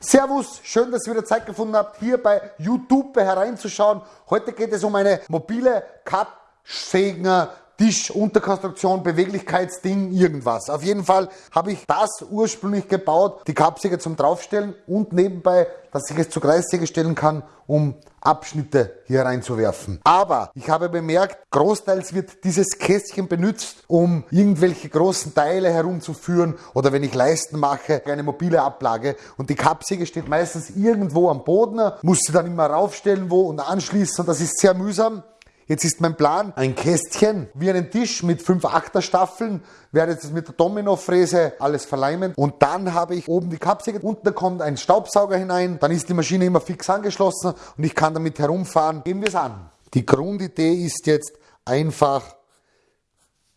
Servus, schön, dass ihr wieder Zeit gefunden habt, hier bei YouTube hereinzuschauen. Heute geht es um eine mobile Kappsägen Tischunterkonstruktion, Beweglichkeitsding, irgendwas. Auf jeden Fall habe ich das ursprünglich gebaut, die Kappsäge zum draufstellen und nebenbei, dass ich es zur Kreissäge stellen kann, um Abschnitte hier reinzuwerfen. Aber ich habe bemerkt, großteils wird dieses Kästchen benutzt, um irgendwelche großen Teile herumzuführen oder wenn ich Leisten mache, eine mobile Ablage. Und die Kappsäge steht meistens irgendwo am Boden, muss sie dann immer raufstellen wo und anschließen und das ist sehr mühsam. Jetzt ist mein Plan, ein Kästchen wie einen Tisch mit fünf Achterstaffeln, werde jetzt mit der Domino-Fräse alles verleimen und dann habe ich oben die Kappsäge, unten kommt ein Staubsauger hinein, dann ist die Maschine immer fix angeschlossen und ich kann damit herumfahren. Gehen wir es an. Die Grundidee ist jetzt einfach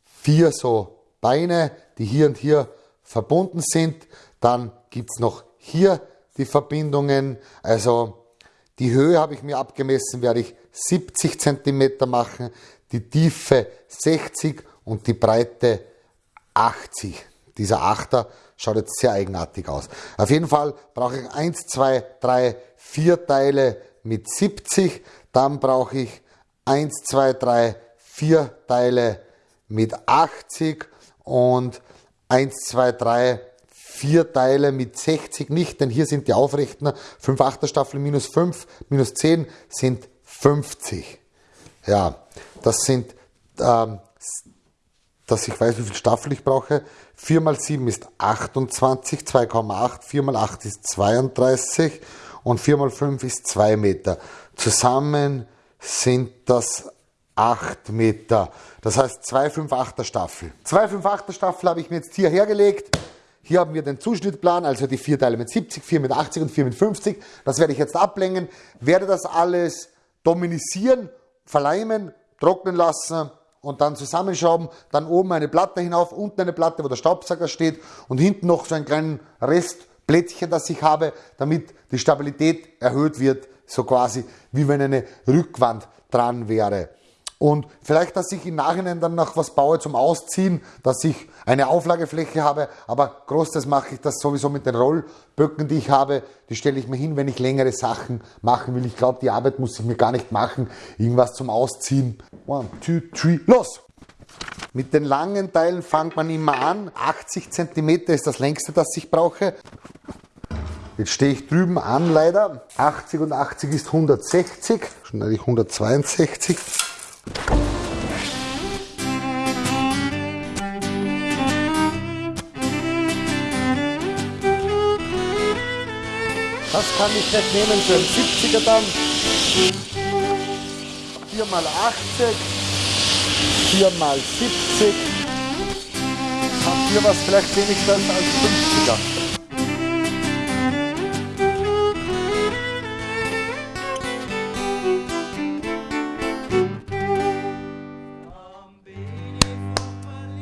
vier so Beine, die hier und hier verbunden sind. Dann gibt es noch hier die Verbindungen, also die Höhe habe ich mir abgemessen, werde ich 70 cm machen, die Tiefe 60 und die Breite 80. Dieser Achter schaut jetzt sehr eigenartig aus. Auf jeden Fall brauche ich 1, 2, 3, 4 Teile mit 70. Dann brauche ich 1, 2, 3, 4 Teile mit 80 und 1, 2, 3, 4 Teile mit 60 nicht, denn hier sind die aufrechten 5 Achterstaffel minus 5 minus 10 sind 50. Ja, das sind, ähm, dass ich weiß, wie viel Staffel ich brauche. 4 mal 7 ist 28, 2,8, 4 mal 8 ist 32 und 4 mal 5 ist 2 Meter. Zusammen sind das 8 Meter. Das heißt 2 5 8er Staffel. 2 5 8er Staffel habe ich mir jetzt hier hergelegt. Hier haben wir den Zuschnittplan, also die vier Teile mit 70, 4 mit 80 und 4 mit 50. Das werde ich jetzt ablängen, werde das alles dominisieren, verleimen, trocknen lassen und dann zusammenschrauben, dann oben eine Platte hinauf, unten eine Platte, wo der Staubsauger steht und hinten noch so einen kleinen Restplättchen, das ich habe, damit die Stabilität erhöht wird, so quasi wie wenn eine Rückwand dran wäre. Und vielleicht, dass ich im Nachhinein dann noch was baue zum Ausziehen, dass ich eine Auflagefläche habe, aber großteils mache ich das sowieso mit den Rollböcken, die ich habe. Die stelle ich mir hin, wenn ich längere Sachen machen will. Ich glaube, die Arbeit muss ich mir gar nicht machen. Irgendwas zum Ausziehen. One, two, three, los! Mit den langen Teilen fängt man immer an. 80 cm ist das längste, das ich brauche. Jetzt stehe ich drüben an leider. 80 und 80 ist 160, schon eigentlich 162. Das kann ich nicht nehmen für einen 70er dann. 4 mal 80, 4 mal 70. Habt ihr was vielleicht wenigstens als 50er?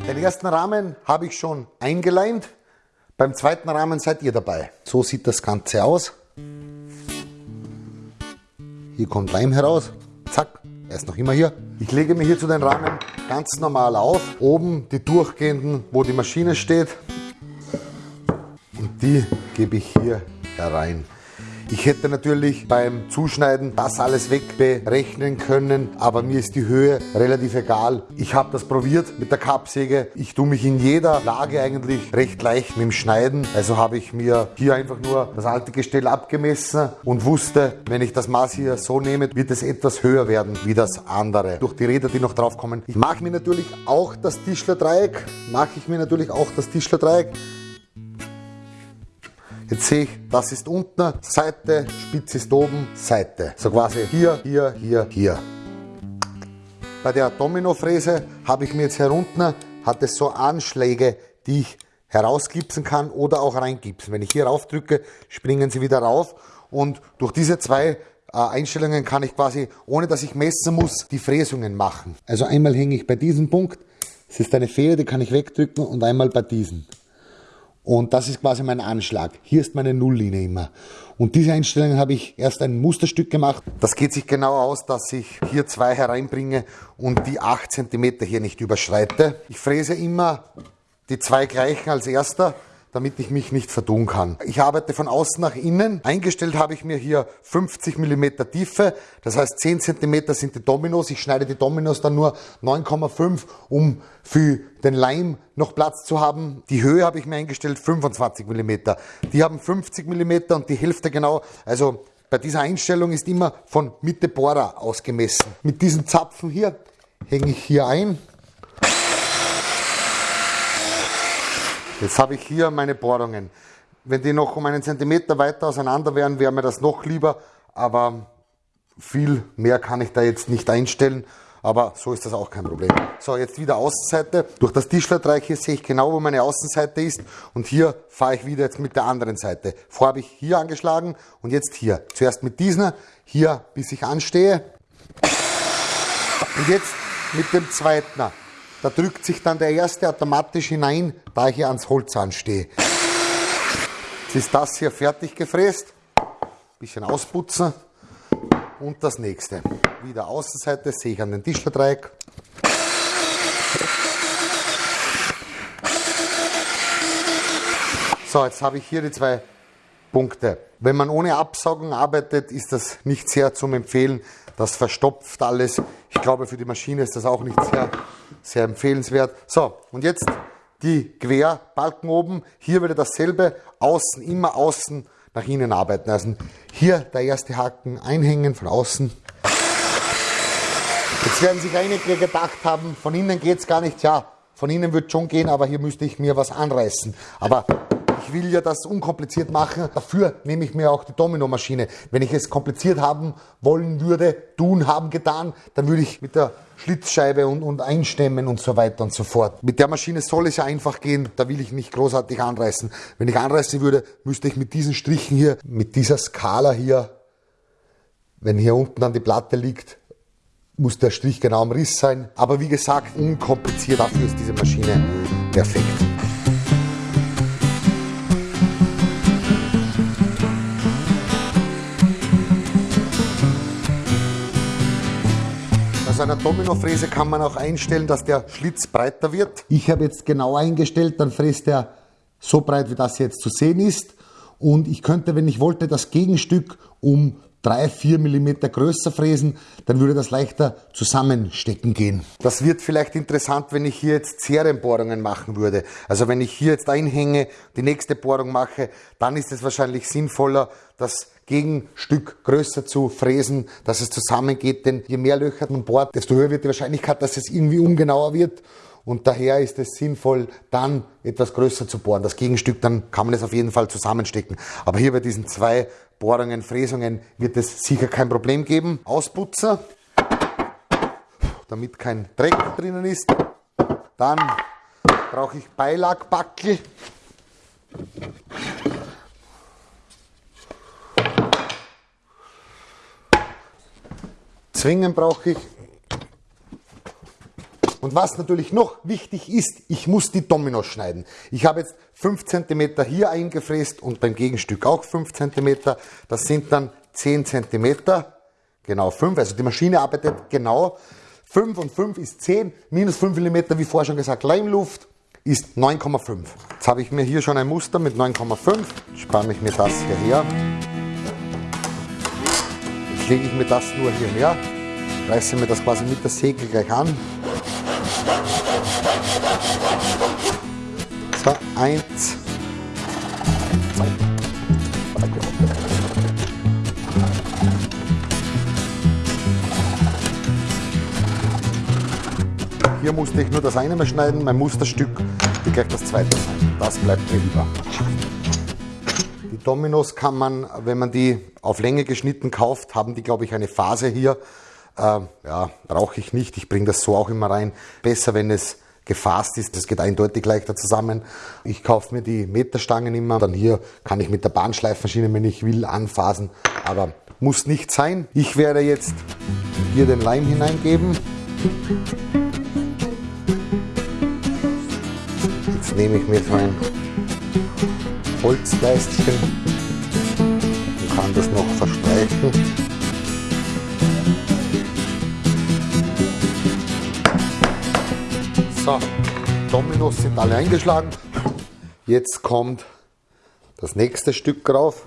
Den ersten Rahmen habe ich schon eingeleimt. Beim zweiten Rahmen seid ihr dabei. So sieht das Ganze aus. Hier kommt Leim heraus. Zack, er ist noch immer hier. Ich lege mir hier zu den Rahmen ganz normal auf. Oben die durchgehenden, wo die Maschine steht. Und die gebe ich hier herein. Ich hätte natürlich beim Zuschneiden das alles wegberechnen können, aber mir ist die Höhe relativ egal. Ich habe das probiert mit der Kappsäge. Ich tue mich in jeder Lage eigentlich recht leicht mit dem Schneiden. Also habe ich mir hier einfach nur das alte Gestell abgemessen und wusste, wenn ich das Maß hier so nehme, wird es etwas höher werden wie das andere. Durch die Räder, die noch drauf kommen. Ich mache mir natürlich auch das Tischlerdreieck, mache ich mir natürlich auch das Tischlerdreieck. Jetzt sehe ich, das ist unten, Seite, Spitze ist oben, Seite. So quasi hier, hier, hier, hier. Bei der Domino-Fräse habe ich mir jetzt hier unten, hat es so Anschläge, die ich herausgipsen kann oder auch reingipsen. Wenn ich hier rauf drücke, springen sie wieder rauf und durch diese zwei äh, Einstellungen kann ich quasi, ohne dass ich messen muss, die Fräsungen machen. Also einmal hänge ich bei diesem Punkt, das ist eine Feder, die kann ich wegdrücken und einmal bei diesem. Und das ist quasi mein Anschlag. Hier ist meine Nulllinie immer. Und diese Einstellung habe ich erst ein Musterstück gemacht. Das geht sich genau aus, dass ich hier zwei hereinbringe und die 8 cm hier nicht überschreite. Ich fräse immer die zwei gleichen als erster, damit ich mich nicht verdun kann. Ich arbeite von außen nach innen. Eingestellt habe ich mir hier 50 mm Tiefe, das heißt 10 cm sind die Dominos. Ich schneide die Dominos dann nur 9,5, um für den Leim noch Platz zu haben. Die Höhe habe ich mir eingestellt 25 mm. Die haben 50 mm und die Hälfte genau, also bei dieser Einstellung ist immer von Mitte Bohrer ausgemessen. Mit diesen Zapfen hier hänge ich hier ein Jetzt habe ich hier meine Bohrungen. Wenn die noch um einen Zentimeter weiter auseinander wären, wäre mir das noch lieber, aber viel mehr kann ich da jetzt nicht einstellen, aber so ist das auch kein Problem. So, jetzt wieder Außenseite. Durch das Tischlertreieck hier sehe ich genau, wo meine Außenseite ist und hier fahre ich wieder jetzt mit der anderen Seite. Vorher habe ich hier angeschlagen und jetzt hier. Zuerst mit diesem, hier bis ich anstehe und jetzt mit dem zweiten. Da drückt sich dann der erste automatisch hinein, da ich hier ans Holz anstehe. Jetzt ist das hier fertig gefräst. Bisschen ausputzen. Und das nächste. Wieder Außenseite, sehe ich an den Tischverdreieck. So, jetzt habe ich hier die zwei Punkte. Wenn man ohne Absaugen arbeitet, ist das nicht sehr zum Empfehlen. Das verstopft alles. Ich glaube, für die Maschine ist das auch nicht sehr, sehr empfehlenswert. So, und jetzt die Querbalken oben. Hier wieder dasselbe. Außen, immer außen nach innen arbeiten. Also hier der erste Haken einhängen von außen. Jetzt werden sich einige gedacht haben, von innen geht es gar nicht. Ja, von innen wird schon gehen, aber hier müsste ich mir was anreißen. Aber will ja das unkompliziert machen. Dafür nehme ich mir auch die Domino-Maschine. Wenn ich es kompliziert haben wollen würde, tun, haben, getan, dann würde ich mit der Schlitzscheibe und, und einstemmen und so weiter und so fort. Mit der Maschine soll es ja einfach gehen. Da will ich nicht großartig anreißen. Wenn ich anreißen würde, müsste ich mit diesen Strichen hier, mit dieser Skala hier, wenn hier unten dann die Platte liegt, muss der Strich genau am Riss sein. Aber wie gesagt, unkompliziert. Dafür ist diese Maschine perfekt. Aus einer Dominofräse kann man auch einstellen, dass der Schlitz breiter wird. Ich habe jetzt genau eingestellt, dann fräst er so breit, wie das jetzt zu sehen ist. Und ich könnte, wenn ich wollte, das Gegenstück um 3, 4 mm größer fräsen, dann würde das leichter zusammenstecken gehen. Das wird vielleicht interessant, wenn ich hier jetzt Serienbohrungen machen würde. Also wenn ich hier jetzt einhänge, die nächste Bohrung mache, dann ist es wahrscheinlich sinnvoller, das Gegenstück größer zu fräsen, dass es zusammengeht, denn je mehr Löcher man bohrt, desto höher wird die Wahrscheinlichkeit, dass es irgendwie ungenauer wird. Und daher ist es sinnvoll, dann etwas größer zu bohren. Das Gegenstück, dann kann man es auf jeden Fall zusammenstecken. Aber hier bei diesen zwei Bohrungen, Fräsungen wird es sicher kein Problem geben. Ausputzer, damit kein Dreck drinnen ist. Dann brauche ich Beilagbackel. Zwingen brauche ich. Und was natürlich noch wichtig ist, ich muss die Dominos schneiden. Ich habe jetzt 5 cm hier eingefräst und beim Gegenstück auch 5 cm. Das sind dann 10 cm, genau 5. Also die Maschine arbeitet genau 5 und 5 ist 10, minus 5 mm, wie vorher schon gesagt, Leimluft ist 9,5. Jetzt habe ich mir hier schon ein Muster mit 9,5. Spanne ich mir das hierher lege ich mir das nur hierher, reiße mir das quasi mit der Säge gleich an. So, eins, Hier musste ich nur das eine mal schneiden, mein Musterstück wird gleich das zweite sein. Das bleibt mir über. Dominos kann man, wenn man die auf Länge geschnitten kauft, haben die, glaube ich, eine Phase hier. Äh, ja, brauche ich nicht. Ich bringe das so auch immer rein. Besser, wenn es gefasst ist. Das geht eindeutig leichter zusammen. Ich kaufe mir die Meterstangen immer. Dann hier kann ich mit der Bahnschleifmaschine, wenn ich will, anfasen. Aber muss nicht sein. Ich werde jetzt hier den Leim hineingeben. Jetzt nehme ich mir so ein Holzleistchen und kann das noch verstreichen. So, Dominos sind alle eingeschlagen. Jetzt kommt das nächste Stück drauf.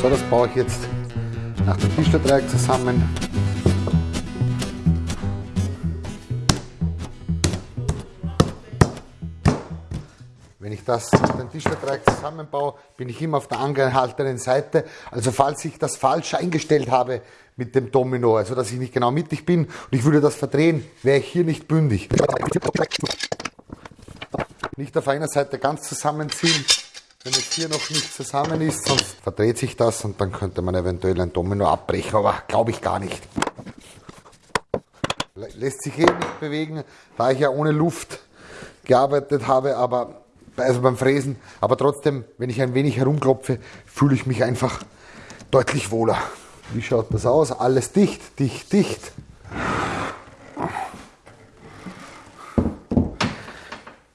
So, das baue ich jetzt nach dem Tischlerdreieck zusammen. Wenn ich das mit dem Tischlerdreieck zusammenbaue, bin ich immer auf der angehaltenen Seite. Also falls ich das falsch eingestellt habe mit dem Domino, also dass ich nicht genau mittig bin und ich würde das verdrehen, wäre ich hier nicht bündig. Nicht auf einer Seite ganz zusammenziehen, wenn es hier noch nicht zusammen ist, sonst verdreht sich das und dann könnte man eventuell ein Domino abbrechen, aber glaube ich gar nicht. Lässt sich eh nicht bewegen, da ich ja ohne Luft gearbeitet habe, aber also beim Fräsen, aber trotzdem, wenn ich ein wenig herumklopfe, fühle ich mich einfach deutlich wohler. Wie schaut das aus? Alles dicht, dicht, dicht.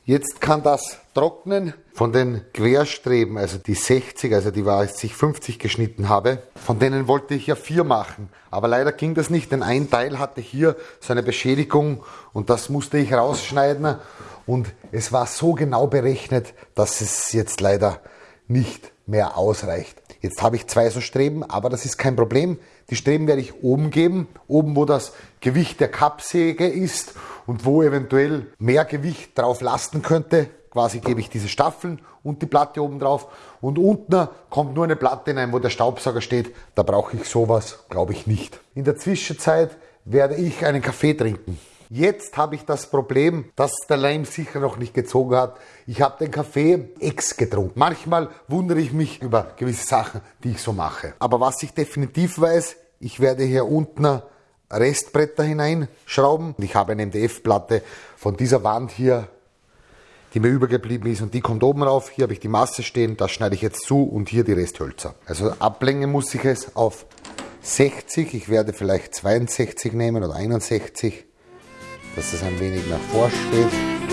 Jetzt kann das trocknen von den Querstreben, also die 60, also die war, als ich 50 geschnitten habe, von denen wollte ich ja vier machen. Aber leider ging das nicht, denn ein Teil hatte hier so eine Beschädigung und das musste ich rausschneiden und es war so genau berechnet, dass es jetzt leider nicht mehr ausreicht. Jetzt habe ich zwei so Streben, aber das ist kein Problem. Die Streben werde ich oben geben, oben wo das Gewicht der Kappsäge ist und wo eventuell mehr Gewicht drauf lasten könnte. Quasi gebe ich diese Staffeln und die Platte oben drauf und unten kommt nur eine Platte hinein, wo der Staubsauger steht. Da brauche ich sowas, glaube ich nicht. In der Zwischenzeit werde ich einen Kaffee trinken. Jetzt habe ich das Problem, dass der Leim sicher noch nicht gezogen hat. Ich habe den Kaffee ex getrunken. Manchmal wundere ich mich über gewisse Sachen, die ich so mache. Aber was ich definitiv weiß, ich werde hier unten Restbretter hineinschrauben. Ich habe eine MDF-Platte von dieser Wand hier, die mir übergeblieben ist und die kommt oben rauf. Hier habe ich die Masse stehen, das schneide ich jetzt zu und hier die Resthölzer. Also Ablänge muss ich es auf 60, ich werde vielleicht 62 nehmen oder 61 dass es ein wenig nach vorsteht.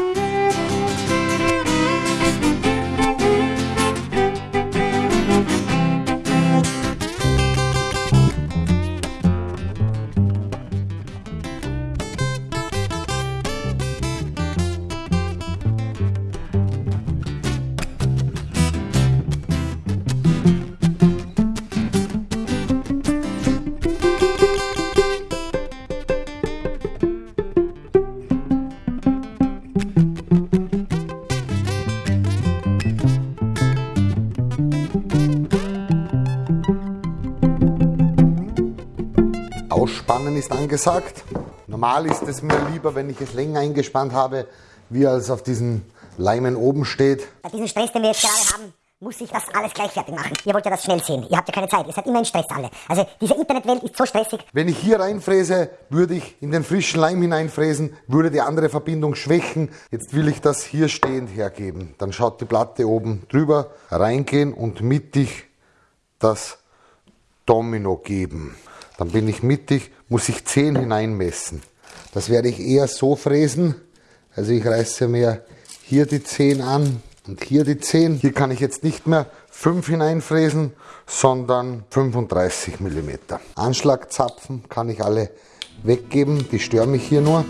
Ist angesagt. Normal ist es mir lieber, wenn ich es länger eingespannt habe, wie als auf diesen Leimen oben steht. Bei diesem Stress, den wir jetzt gerade haben, muss ich das alles gleich fertig machen. Ihr wollt ja das schnell sehen. Ihr habt ja keine Zeit. Ihr seid immer in Stress alle. Also diese Internetwelt ist so stressig. Wenn ich hier reinfräse, würde ich in den frischen Leim hineinfräsen, würde die andere Verbindung schwächen. Jetzt will ich das hier stehend hergeben. Dann schaut die Platte oben drüber, reingehen und mittig das Domino geben. Dann bin ich mittig, muss ich 10 hineinmessen. Das werde ich eher so fräsen. Also ich reiße mir hier die 10 an und hier die 10. Hier kann ich jetzt nicht mehr 5 hineinfräsen, sondern 35 mm. Anschlagzapfen kann ich alle weggeben, die stören mich hier nur.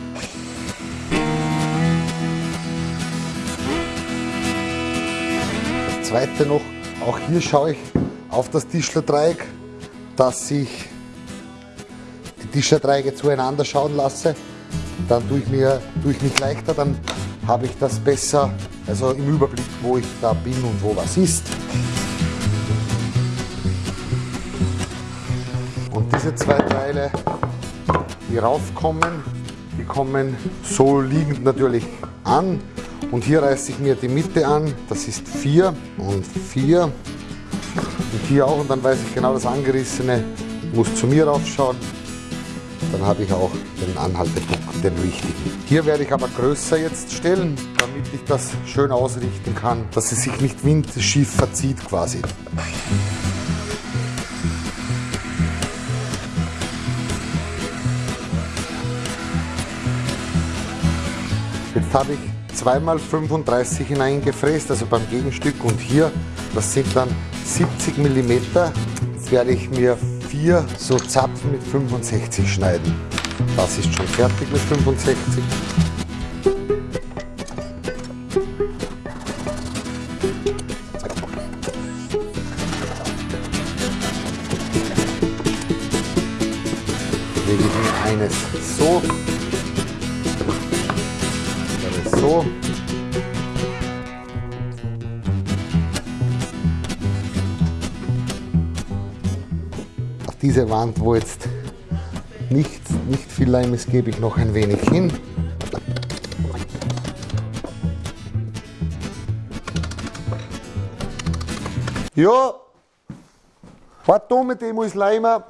Das zweite noch, auch hier schaue ich auf das Tischlerdreieck, dass ich Tischerdreiecke zueinander schauen lasse, dann tue ich, mir, tue ich mich leichter, dann habe ich das besser, also im Überblick, wo ich da bin und wo was ist. Und diese zwei Teile, die raufkommen, die kommen so liegend natürlich an. Und hier reiße ich mir die Mitte an, das ist 4 und 4 und hier auch und dann weiß ich genau, das Angerissene muss zu mir raufschauen dann habe ich auch den Anhaltepunkt, den richtigen. Hier werde ich aber größer jetzt stellen, damit ich das schön ausrichten kann, dass es sich nicht windschief verzieht quasi. Jetzt habe ich zweimal 35 hineingefräst, also beim Gegenstück und hier, das sind dann 70 mm. Jetzt werde ich mir vier so Zapfen mit 65 schneiden. Das ist schon fertig mit 65. lege ich eines so, andere so. Diese Wand, wo jetzt nicht, nicht viel Leim ist, gebe ich noch ein wenig hin. Ja, was da mit dem muss Leimer?